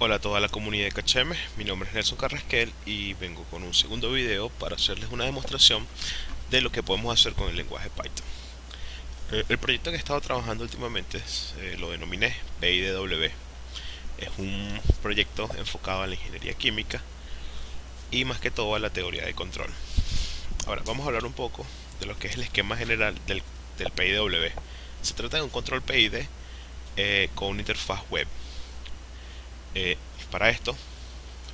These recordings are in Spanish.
Hola a toda la comunidad de Cacheme, mi nombre es Nelson Carrasquel y vengo con un segundo video para hacerles una demostración de lo que podemos hacer con el lenguaje Python. Eh, el proyecto que he estado trabajando últimamente eh, lo denominé PIDW. Es un proyecto enfocado a la ingeniería química y más que todo a la teoría de control. Ahora vamos a hablar un poco de lo que es el esquema general del, del PIDW. Se trata de un control PID eh, con una interfaz web eh, para esto,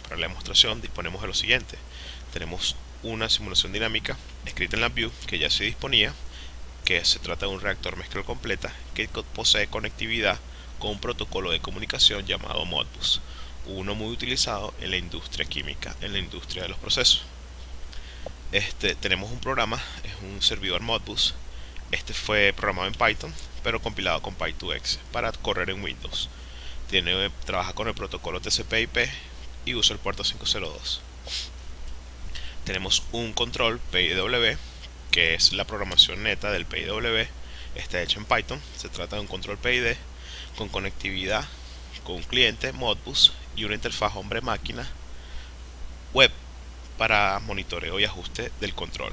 para la demostración, disponemos de lo siguiente. Tenemos una simulación dinámica escrita en la View que ya se disponía, que se trata de un reactor mezcla completa que posee conectividad con un protocolo de comunicación llamado Modbus, uno muy utilizado en la industria química, en la industria de los procesos. Este, tenemos un programa, es un servidor Modbus. Este fue programado en Python, pero compilado con Py2X para correr en Windows tiene, trabaja con el protocolo TCP/IP y usa el puerto 502. Tenemos un control PIW, que es la programación neta del PIW, está hecho en Python. Se trata de un control PID con conectividad con un cliente Modbus y una interfaz hombre-máquina web para monitoreo y ajuste del control.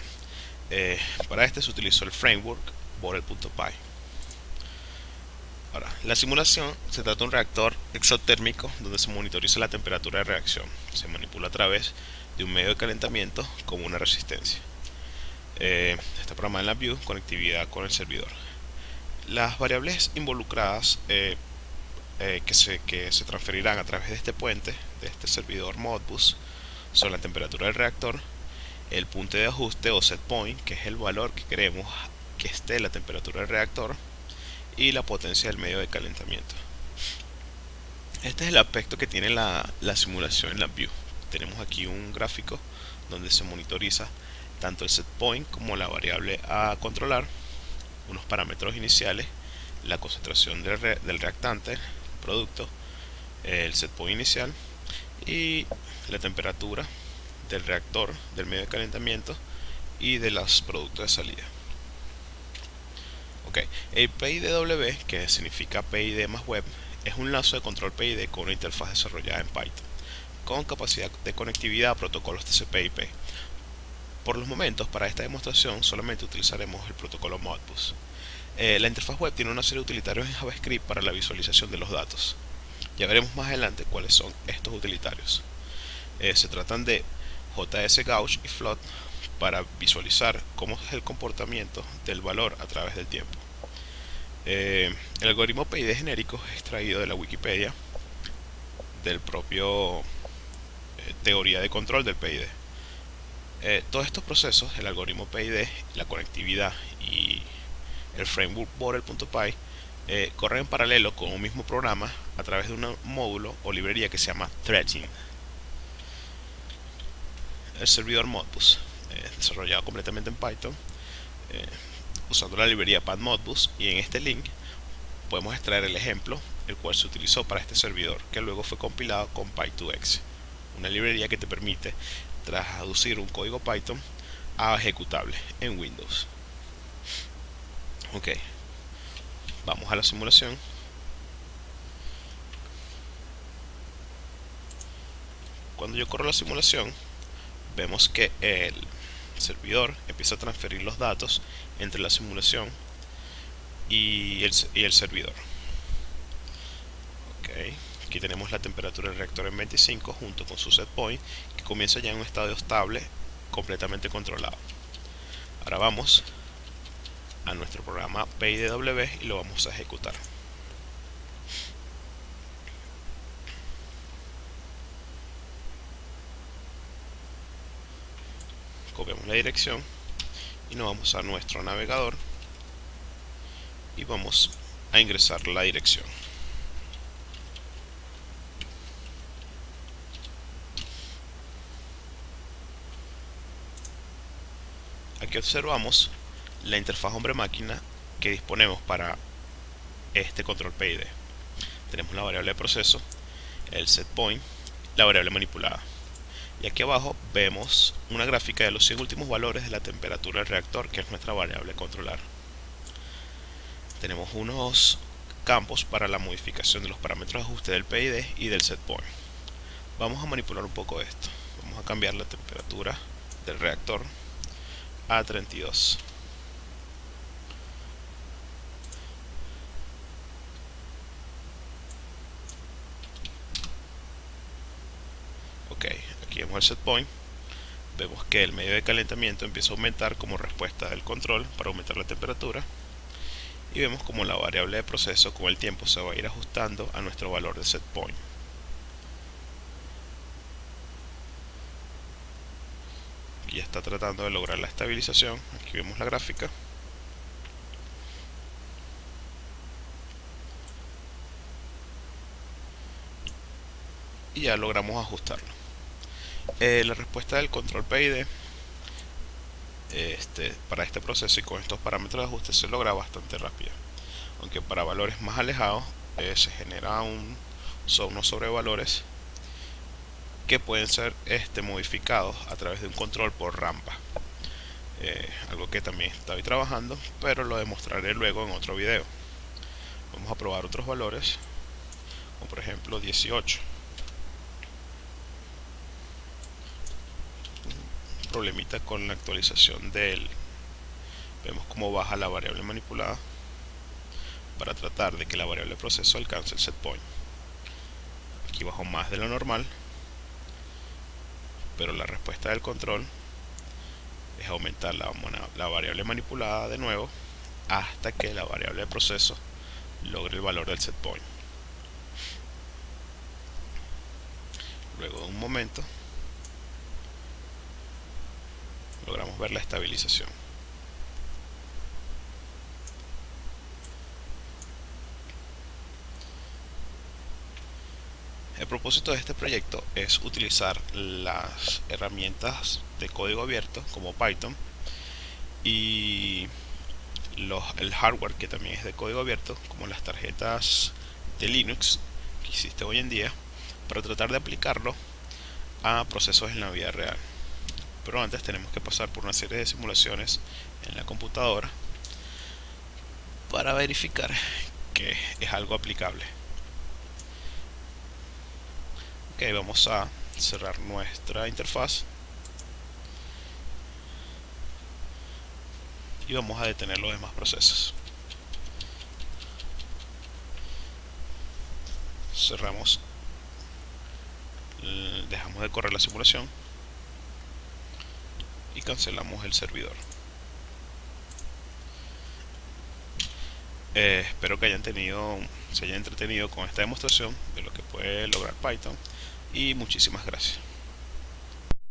Eh, para este se utilizó el framework Borel.py. Ahora, la simulación se trata de un reactor exotérmico donde se monitoriza la temperatura de reacción. Se manipula a través de un medio de calentamiento como una resistencia. Eh, está programada en la View, conectividad con el servidor. Las variables involucradas eh, eh, que, se, que se transferirán a través de este puente, de este servidor Modbus, son la temperatura del reactor, el punto de ajuste o set point, que es el valor que queremos que esté la temperatura del reactor, y la potencia del medio de calentamiento. Este es el aspecto que tiene la, simulación en la View. Tenemos aquí un gráfico donde se monitoriza tanto el set point como la variable a controlar, unos parámetros iniciales, la concentración del, del reactante, producto, el set point inicial y la temperatura del reactor, del medio de calentamiento y de los productos de salida. El PIDW, que significa PID más web, es un lazo de control PID con una interfaz desarrollada en Python, con capacidad de conectividad a protocolos TCP/IP. Por los momentos, para esta demostración, solamente utilizaremos el protocolo Modbus. Eh, la interfaz web tiene una serie de utilitarios en JavaScript para la visualización de los datos. Ya veremos más adelante cuáles son estos utilitarios. Eh, se tratan de JS Gauge y Float para visualizar cómo es el comportamiento del valor a través del tiempo. Eh, el algoritmo PID genérico es extraído de la Wikipedia del propio eh, teoría de control del PID. Eh, todos estos procesos, el algoritmo PID, la conectividad y el framework Borel.py corren en paralelo con un mismo programa a través de un módulo o librería que se llama Threading. El servidor Modbus eh, desarrollado completamente en Python eh, usando la librería PadModbus y en este link podemos extraer el ejemplo el cual se utilizó para este servidor que luego fue compilado con Py2X una librería que te permite traducir un código Python a ejecutable en Windows. Ok vamos a la simulación. Cuando yo corro la simulación vemos que el servidor empieza a transferir los datos entre la simulación y el, servidor. Okay. Aquí tenemos la temperatura del reactor en 25 junto con su set point que comienza ya en un estado estable completamente controlado. Ahora vamos a nuestro programa PIDW y lo vamos a ejecutar. Copiamos la dirección y nos vamos a nuestro navegador y vamos a ingresar la dirección. Aquí observamos la interfaz hombre-máquina que disponemos para este control PID tenemos la variable de proceso el set point la variable manipulada y aquí abajo vemos una gráfica de los 100 últimos valores de la temperatura del reactor que es nuestra variable controlar. Tenemos unos campos para la modificación de los parámetros de ajuste del PID y del setPoint vamos a manipular un poco esto. Vamos a cambiar la temperatura del reactor a 32 ok vemos el set point vemos que el medio de calentamiento empieza a aumentar como respuesta del control para aumentar la temperatura y vemos como la variable de proceso con el tiempo se va a ir ajustando a nuestro valor de set point ya está tratando de lograr la estabilización. Aquí vemos la gráfica. Y ya logramos ajustarlo eh, la respuesta del control PID este, para este proceso y con estos parámetros de ajuste se logra bastante rápido. Aunque para valores más alejados eh, se genera un, son unos sobrevalores que pueden ser este, modificados a través de un control por rampa. Eh, algo que también estoy trabajando pero lo demostraré luego en otro video. Vamos a probar otros valores como por ejemplo 18 problemita con la actualización del vemos cómo baja la variable manipulada para tratar de que la variable proceso alcance el set point. Aquí bajo más de lo normal pero la respuesta del control es aumentar la, la variable manipulada de nuevo hasta que la variable de proceso logre el valor del set point. Luego de un momento logramos ver la estabilización. El propósito de este proyecto es utilizar las herramientas de código abierto como Python y el hardware que también es de código abierto como las tarjetas de Linux que existe hoy en día para tratar de aplicarlo a procesos en la vida real pero antes tenemos que pasar por una serie de simulaciones en la computadora para verificar que es algo aplicable. Ok vamos a cerrar nuestra interfaz. Y vamos a detener los demás procesos. Cerramos. Dejamos de correr la simulación y cancelamos el servidor. Eh, espero que hayan tenido se hayan entretenido con esta demostración de lo que puede lograr Python y muchísimas gracias